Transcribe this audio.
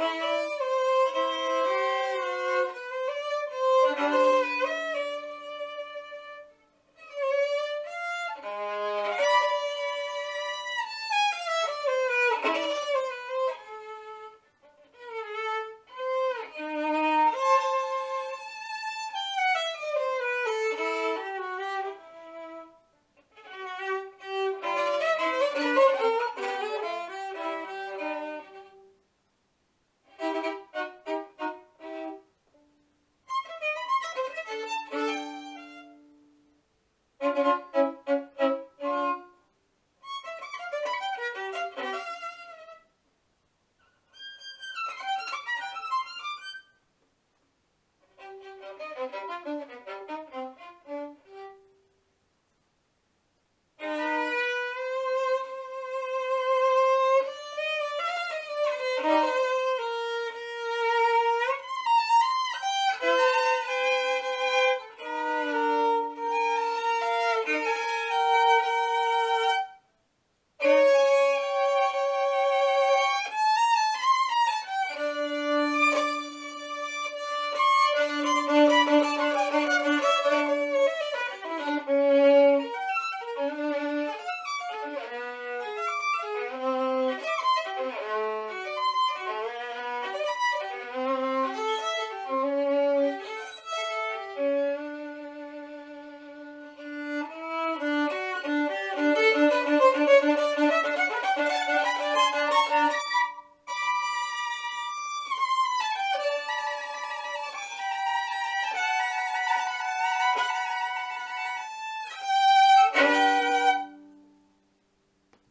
Música